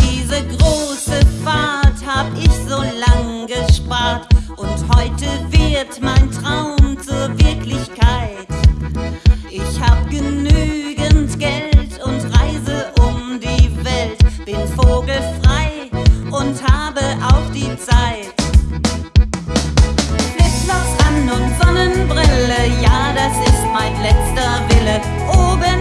Diese große Fahrt hab ich so lang gespart. Und heute oben